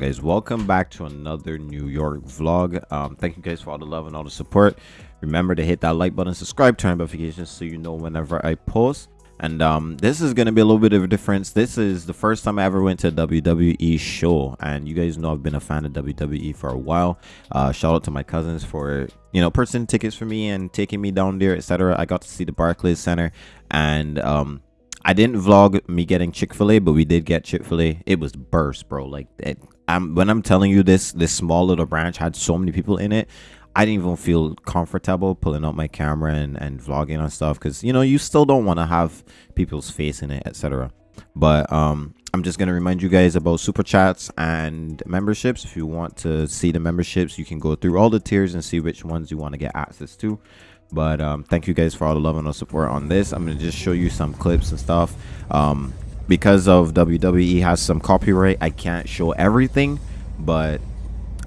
guys welcome back to another new york vlog. Um thank you guys for all the love and all the support. Remember to hit that like button subscribe turn notifications so you know whenever i post. And um this is gonna be a little bit of a difference. This is the first time i ever went to a wwe show and you guys know i've been a fan of wwe for a while. Uh shout out to my cousins for you know purchasing tickets for me and taking me down there etc i got to see the barclays center and um I didn't vlog me getting Chick-fil-A, but we did get Chick-fil-A. It was burst, bro. Like it, I'm when I'm telling you this, this small little branch had so many people in it. I didn't even feel comfortable pulling out my camera and, and vlogging and stuff because you know you still don't want to have people's face in it, etc. But um, I'm just gonna remind you guys about super chats and memberships. If you want to see the memberships, you can go through all the tiers and see which ones you want to get access to but um, thank you guys for all the love and the support on this i'm gonna just show you some clips and stuff um, because of wwe has some copyright i can't show everything but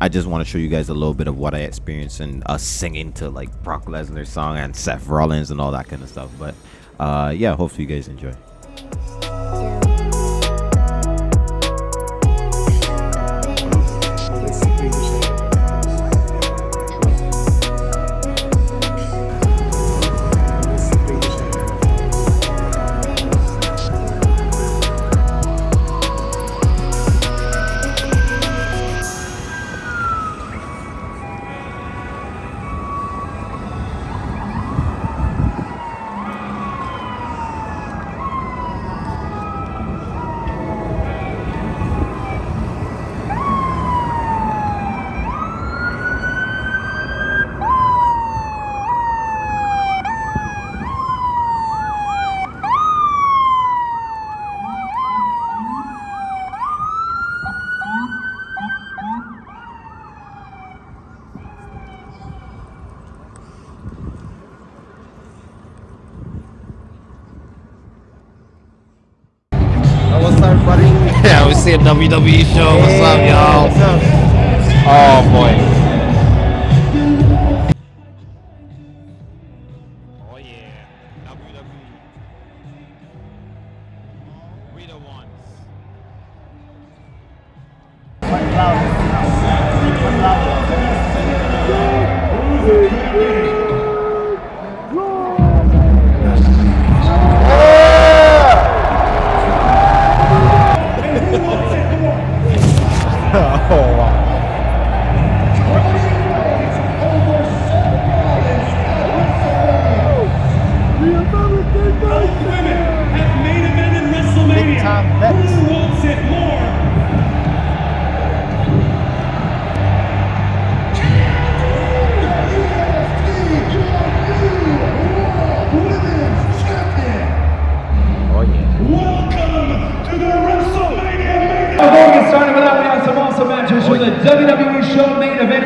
i just want to show you guys a little bit of what i experienced and us singing to like brock lesnar's song and seth rollins and all that kind of stuff but uh, yeah hopefully you guys enjoy See a WWE show. What's up, y'all? What's up? Oh boy.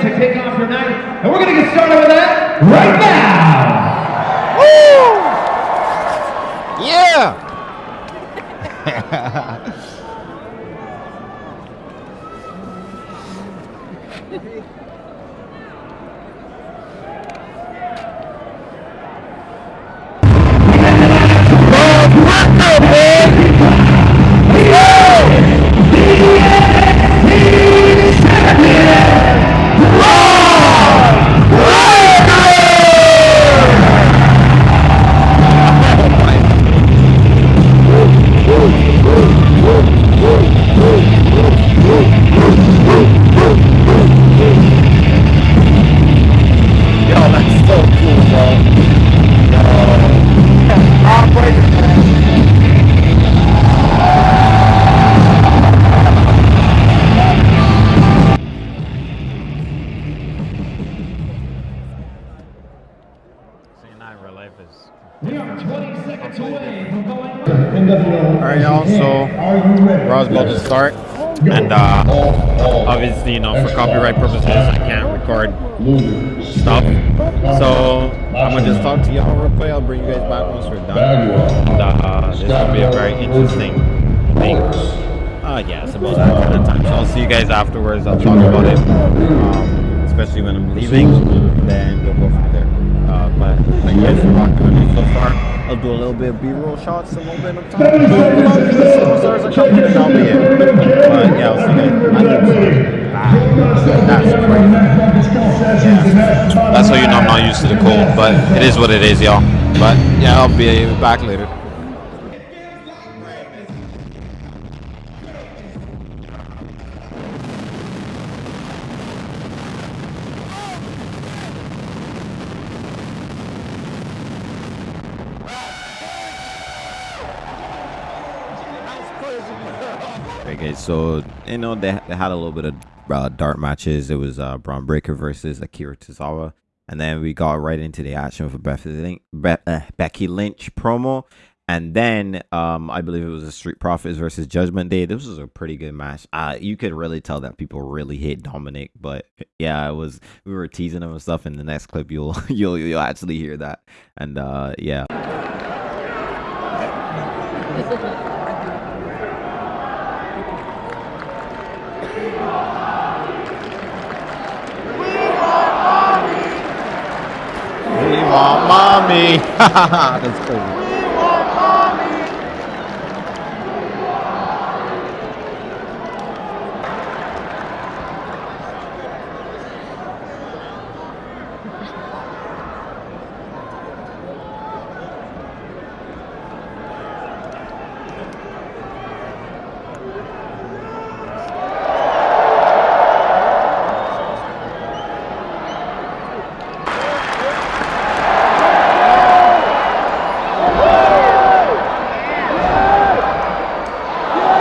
To kick off your night. And we're going to get started with that right now. Copyright purposes i can't record stuff. So i'm gonna just talk to y'all real quick. I'll bring you guys back once we're done. And uh this will be a very interesting thing. Uh yeah it's about that kind of time. So i'll see you guys afterwards. I'll talk about it um, especially when i'm leaving then we'll go from there. Uh, but thank you guys for me so far. I'll do a little bit of B-roll shots, a little bit of time. Coming and I'll be in. But That's how you know I'm not used to the cold, but it is what it is, y'all. But yeah, I'll be back later. Okay, so you know they, they had a little bit of uh, dark matches. It was uh, Bron Breakker versus Akira Tozawa, and then we got right into the action for Lynch, Be- uh, Becky Lynch promo, and then um, I believe it was the Street Profits versus Judgment Day. This was a pretty good match. Uh, you could really tell that people really hate Dominik, but yeah, it was we were teasing him and stuff. In the next clip, you'll you'll you'll actually hear that, and uh, yeah. We want mommy. That's crazy.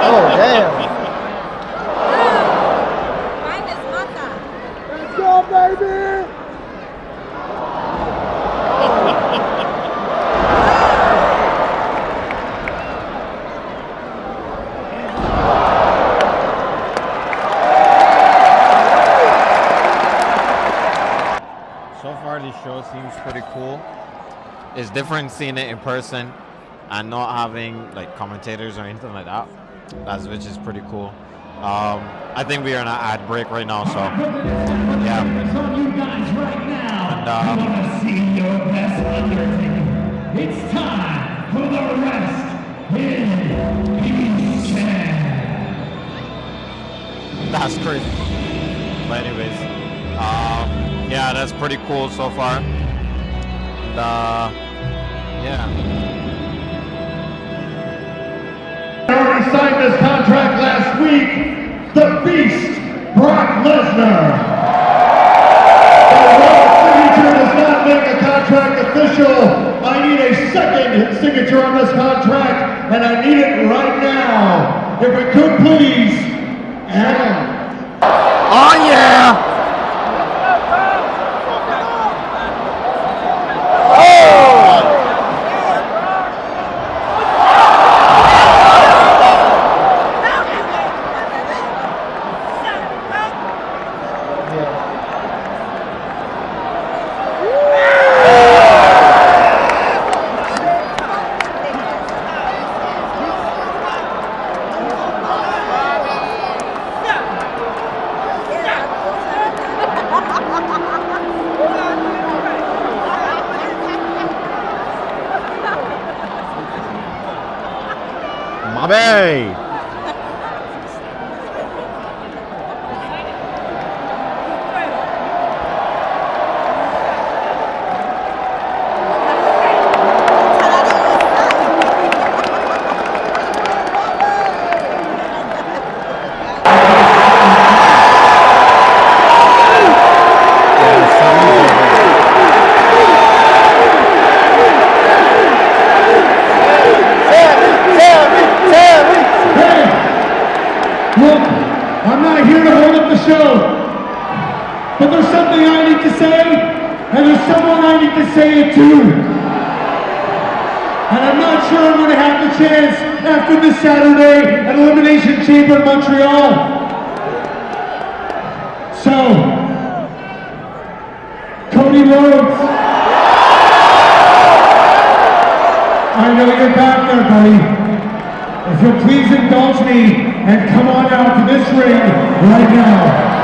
Oh damn. Mine is Mata. Let's go, baby. So far, this show seems pretty cool. It's different seeing it in person and not having like commentators or anything like that. That's which is pretty cool. Um, I think we are in an ad break right now, so yeah. on you guys right now. And, uh, I want to see your best undertaking. It's time for the rest in peace. That's crazy. But anyways, um, yeah, that's pretty cool so far. And, uh, yeah. already signed this contract last week. The Beast, Brock Lesnar. Signature does not make a contract official. I need a second signature on this contract, and I need it right now. If we could please, Adam. Oh yeah. Mommy. Hey, look, I'm not here to hold up the show, but there's something I need to say, and there's someone I need to say it to. And I'm not sure I'm going to have the chance after this Saturday at Elimination Chamber in Montreal. So, Cody Rhodes, I know you're back there, buddy. If you'll please indulge me and come on out to this ring right now.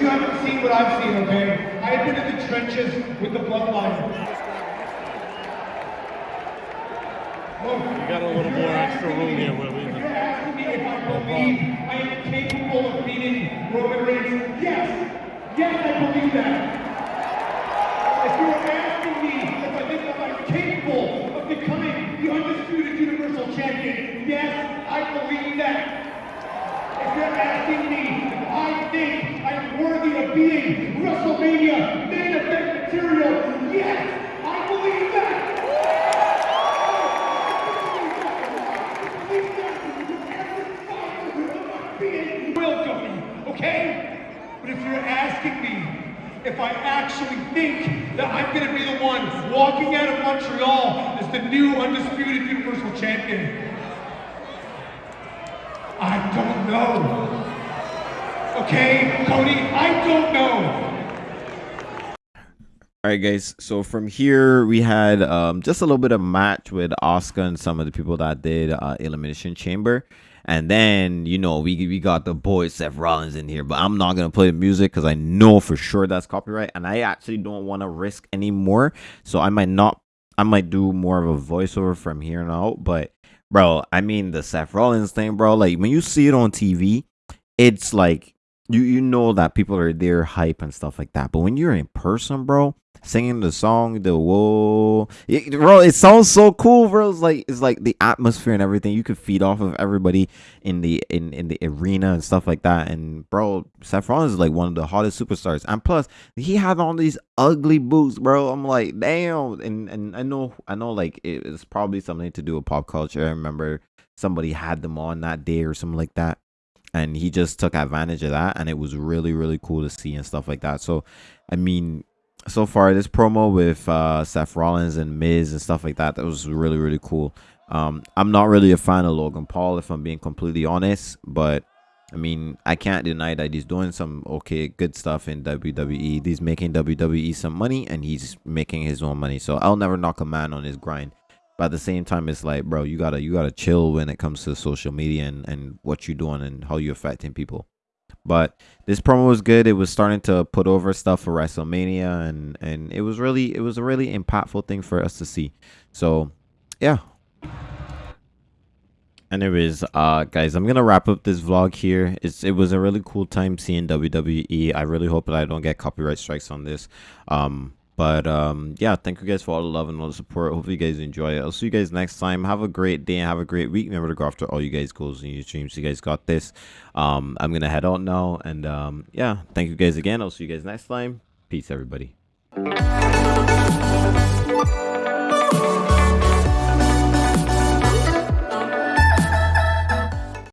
You haven't seen what I've seen, okay? I have been in the trenches with the bloodline. We got a little more extra room here we If you're asking me if I believe I am capable of beating Roman Reigns, yes. Yes, I believe that. If you're asking me if I think that I'm capable of becoming the undisputed Universal Champion, yes, I believe that. If you're asking me if I think I am worthy of being WrestleMania main event material, yes, I believe that. Welcome, okay? But if you're asking me if I actually think that I'm going to be the one walking out of Montreal as the new undisputed Universal Champion, I don't know. Okay, Cody, I don't know. All right, guys. So from here, we had um, just a little bit of match with Oscar and some of the people that did uh, Elimination Chamber. And then, you know, we we got the boy Seth Rollins in here, but I'm not gonna play the music because I know for sure that's copyright, and I actually don't want to risk anymore. So I might not, I might do more of a voiceover from here on out. But bro, I mean the Seth Rollins thing, bro. Like when you see it on TV, it's like you you know that people are there hype and stuff like that. But when you're in person, bro, singing the song, the whoa, it, bro, it sounds so cool, bro. It's like it's like the atmosphere and everything. You could feed off of everybody in the in in the arena and stuff like that. And bro, Seth Rollins is like one of the hottest superstars. And plus, he had all these ugly boots, bro. I'm like, damn. And and I know I know like it, it's probably something to do with pop culture. I remember somebody had them on that day or something like that and he just took advantage of that and it was really really cool to see and stuff like that. So i mean so far this promo with uh seth rollins and miz and stuff like that that was really really cool. Um i'm not really a fan of logan paul if i'm being completely honest but i mean i can't deny that he's doing some okay good stuff in wwe he's making wwe some money and he's making his own money. So i'll never knock a man on his grind but at the same time it's like bro you gotta you gotta chill when it comes to social media and, and what you're doing and how you're affecting people. But this promo was good. It was starting to put over stuff for wrestlemania and and it was really it was a really impactful thing for us to see. So yeah. Anyways uh guys i'm gonna wrap up this vlog here. It's it was a really cool time seeing wwe i really hope that i don't get copyright strikes on this. Um but um yeah thank you guys for all the love and all the support. Hopefully you guys enjoy it. I'll see you guys next time. Have a great day and have a great week. Remember to go after all you guys goals in your streams you guys got this. Um i'm gonna head out now and um yeah thank you guys again. I'll see you guys next time. Peace everybody